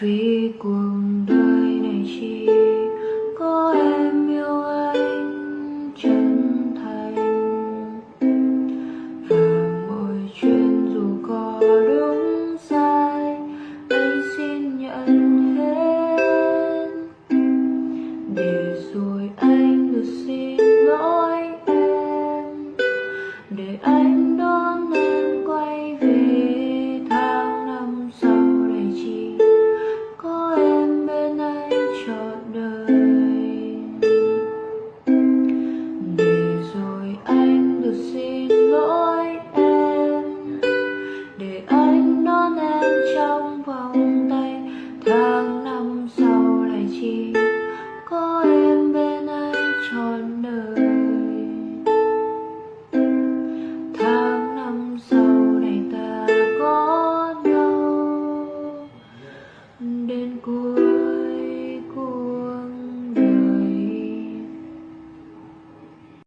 vì cuộc đời này chỉ có em yêu anh chân thành. Và mọi chuyện dù có đúng sai, anh xin nhận hết. Để rồi anh được xin lỗi em, để anh đón em tháng năm sau này chỉ có em bên anh trọn đời. Tháng năm sau này ta có nhau. Đến cuối